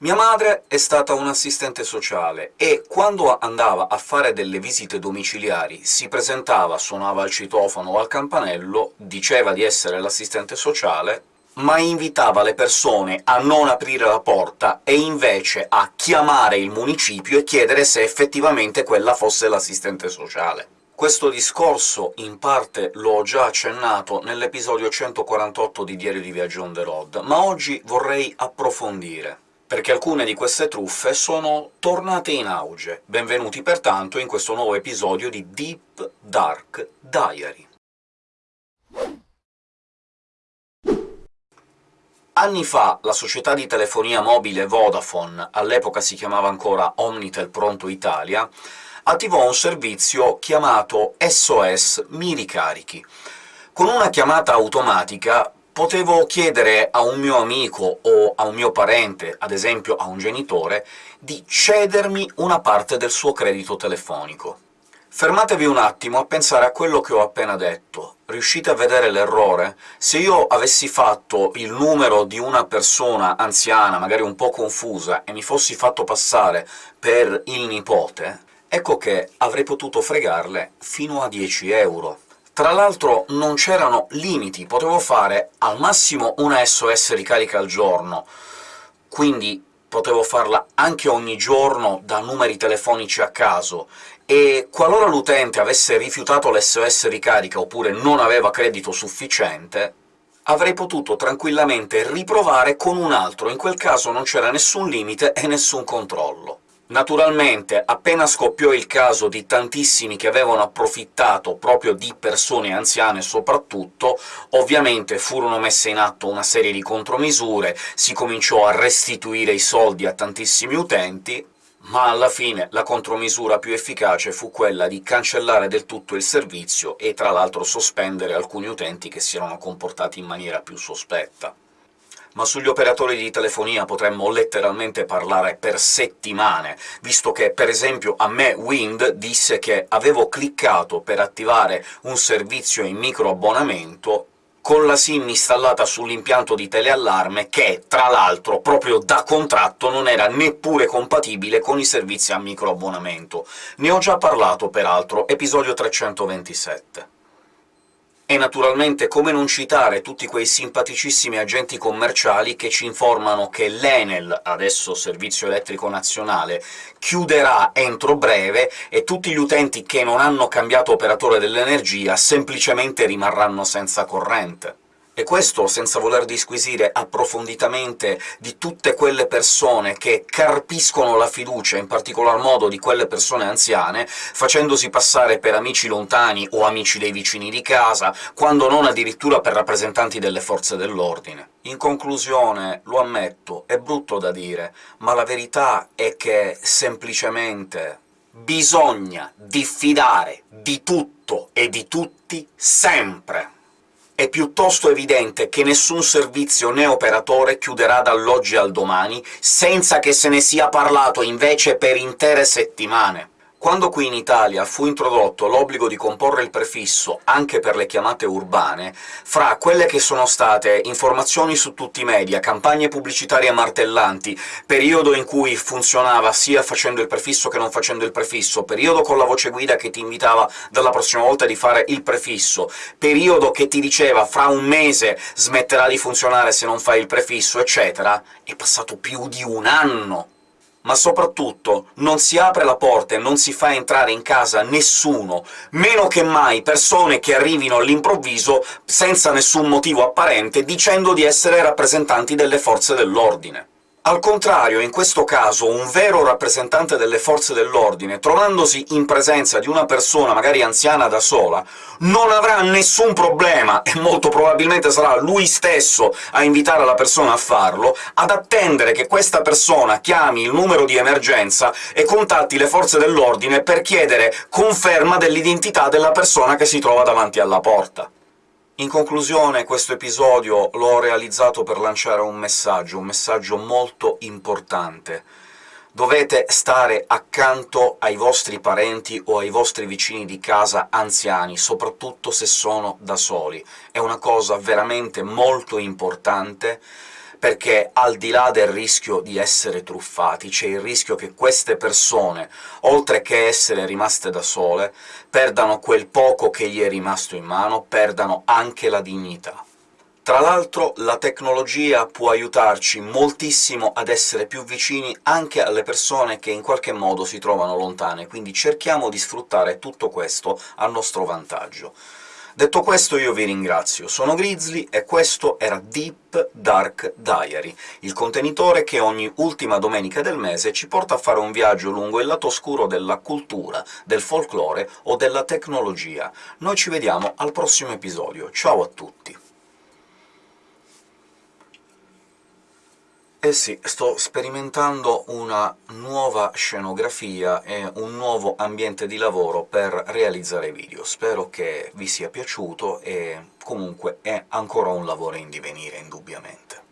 Mia madre è stata un'assistente sociale e quando andava a fare delle visite domiciliari si presentava, suonava al citofono o al campanello, diceva di essere l'assistente sociale, ma invitava le persone a non aprire la porta e invece a chiamare il municipio e chiedere se effettivamente quella fosse l'assistente sociale. Questo discorso in parte l'ho già accennato nell'episodio 148 di Diario di Viaggio on the road, ma oggi vorrei approfondire perché alcune di queste truffe sono tornate in auge. Benvenuti pertanto in questo nuovo episodio di Deep Dark Diary. Anni fa la società di telefonia mobile Vodafone, all'epoca si chiamava ancora Omnitel Pronto Italia, attivò un servizio chiamato SOS Mi Ricarichi. Con una chiamata automatica potevo chiedere a un mio amico o a un mio parente, ad esempio a un genitore, di cedermi una parte del suo credito telefonico. Fermatevi un attimo a pensare a quello che ho appena detto. Riuscite a vedere l'errore? Se io avessi fatto il numero di una persona anziana, magari un po' confusa, e mi fossi fatto passare per il nipote, ecco che avrei potuto fregarle fino a 10 euro. Tra l'altro non c'erano limiti, potevo fare al massimo una SOS ricarica al giorno, quindi potevo farla anche ogni giorno da numeri telefonici a caso, e qualora l'utente avesse rifiutato l'SOS ricarica oppure non aveva credito sufficiente, avrei potuto tranquillamente riprovare con un altro, in quel caso non c'era nessun limite e nessun controllo. Naturalmente, appena scoppiò il caso di tantissimi che avevano approfittato proprio di persone anziane soprattutto, ovviamente furono messe in atto una serie di contromisure, si cominciò a restituire i soldi a tantissimi utenti, ma alla fine la contromisura più efficace fu quella di cancellare del tutto il servizio e tra l'altro sospendere alcuni utenti che si erano comportati in maniera più sospetta ma sugli operatori di telefonia potremmo letteralmente parlare per settimane, visto che, per esempio, a me Wind disse che avevo cliccato per attivare un servizio in microabbonamento con la SIM installata sull'impianto di teleallarme che, tra l'altro, proprio da contratto non era neppure compatibile con i servizi a microabbonamento. Ne ho già parlato, peraltro, episodio 327. E naturalmente come non citare tutti quei simpaticissimi agenti commerciali che ci informano che l'Enel, adesso Servizio Elettrico Nazionale, chiuderà entro breve e tutti gli utenti che non hanno cambiato operatore dell'energia semplicemente rimarranno senza corrente. E questo senza voler disquisire approfonditamente di tutte quelle persone che carpiscono la fiducia, in particolar modo di quelle persone anziane, facendosi passare per amici lontani o amici dei vicini di casa, quando non addirittura per rappresentanti delle forze dell'ordine. In conclusione, lo ammetto, è brutto da dire, ma la verità è che semplicemente bisogna diffidare di tutto e di tutti sempre! È piuttosto evidente che nessun servizio né operatore chiuderà dall'oggi al domani senza che se ne sia parlato invece per intere settimane. Quando qui in Italia fu introdotto l'obbligo di comporre il prefisso anche per le chiamate urbane, fra quelle che sono state informazioni su tutti i media, campagne pubblicitarie martellanti, periodo in cui funzionava sia facendo il prefisso che non facendo il prefisso, periodo con la voce guida che ti invitava dalla prossima volta di fare il prefisso, periodo che ti diceva «fra un mese smetterà di funzionare se non fai il prefisso», eccetera, è passato più di un anno ma soprattutto non si apre la porta e non si fa entrare in casa nessuno, meno che mai persone che arrivino all'improvviso senza nessun motivo apparente, dicendo di essere rappresentanti delle forze dell'ordine. Al contrario, in questo caso, un vero rappresentante delle forze dell'ordine, trovandosi in presenza di una persona, magari anziana da sola, non avrà nessun problema, e molto probabilmente sarà lui stesso a invitare la persona a farlo, ad attendere che questa persona chiami il numero di emergenza e contatti le forze dell'ordine per chiedere conferma dell'identità della persona che si trova davanti alla porta. In conclusione, questo episodio l'ho realizzato per lanciare un messaggio, un messaggio molto importante. Dovete stare accanto ai vostri parenti o ai vostri vicini di casa anziani, soprattutto se sono da soli. È una cosa veramente molto importante, perché al di là del rischio di essere truffati, c'è il rischio che queste persone, oltre che essere rimaste da sole, perdano quel poco che gli è rimasto in mano, perdano anche la dignità. Tra l'altro la tecnologia può aiutarci moltissimo ad essere più vicini anche alle persone che in qualche modo si trovano lontane, quindi cerchiamo di sfruttare tutto questo a nostro vantaggio. Detto questo io vi ringrazio, sono Grizzly e questo era Deep Dark Diary, il contenitore che ogni ultima domenica del mese ci porta a fare un viaggio lungo il lato oscuro della cultura, del folklore o della tecnologia. Noi ci vediamo al prossimo episodio, ciao a tutti! Eh sì, sto sperimentando una nuova scenografia e un nuovo ambiente di lavoro per realizzare video. Spero che vi sia piaciuto, e comunque è ancora un lavoro in divenire, indubbiamente.